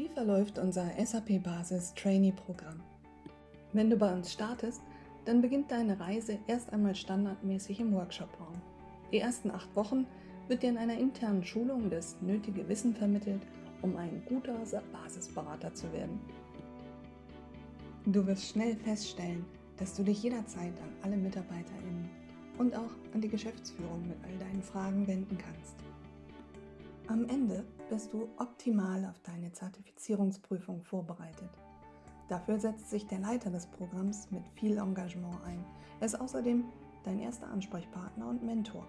Wie verläuft unser SAP Basis Trainee Programm? Wenn du bei uns startest, dann beginnt deine Reise erst einmal standardmäßig im Workshop-Raum. Die ersten acht Wochen wird dir in einer internen Schulung das nötige Wissen vermittelt, um ein guter Basisberater zu werden. Du wirst schnell feststellen, dass du dich jederzeit an alle MitarbeiterInnen und auch an die Geschäftsführung mit all deinen Fragen wenden kannst. Am Ende bist du optimal auf deine Zertifizierungsprüfung vorbereitet. Dafür setzt sich der Leiter des Programms mit viel Engagement ein. Er ist außerdem dein erster Ansprechpartner und Mentor.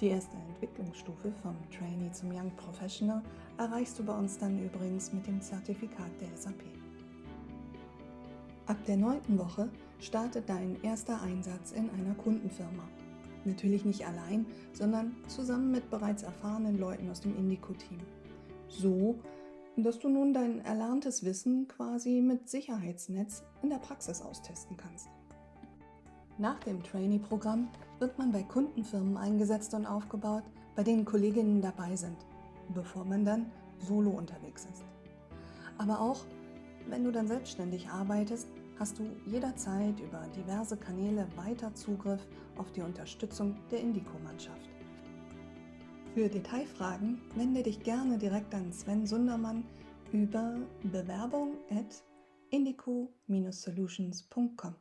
Die erste Entwicklungsstufe vom Trainee zum Young Professional erreichst du bei uns dann übrigens mit dem Zertifikat der SAP. Ab der neunten Woche startet dein erster Einsatz in einer Kundenfirma. Natürlich nicht allein, sondern zusammen mit bereits erfahrenen Leuten aus dem Indico-Team. So, dass du nun dein erlerntes Wissen quasi mit Sicherheitsnetz in der Praxis austesten kannst. Nach dem Trainee-Programm wird man bei Kundenfirmen eingesetzt und aufgebaut, bei denen Kolleginnen dabei sind, bevor man dann solo unterwegs ist. Aber auch wenn du dann selbstständig arbeitest, hast du jederzeit über diverse Kanäle weiter Zugriff auf die Unterstützung der Indico-Mannschaft. Für Detailfragen wende dich gerne direkt an Sven Sundermann über bewerbung at indico-solutions.com.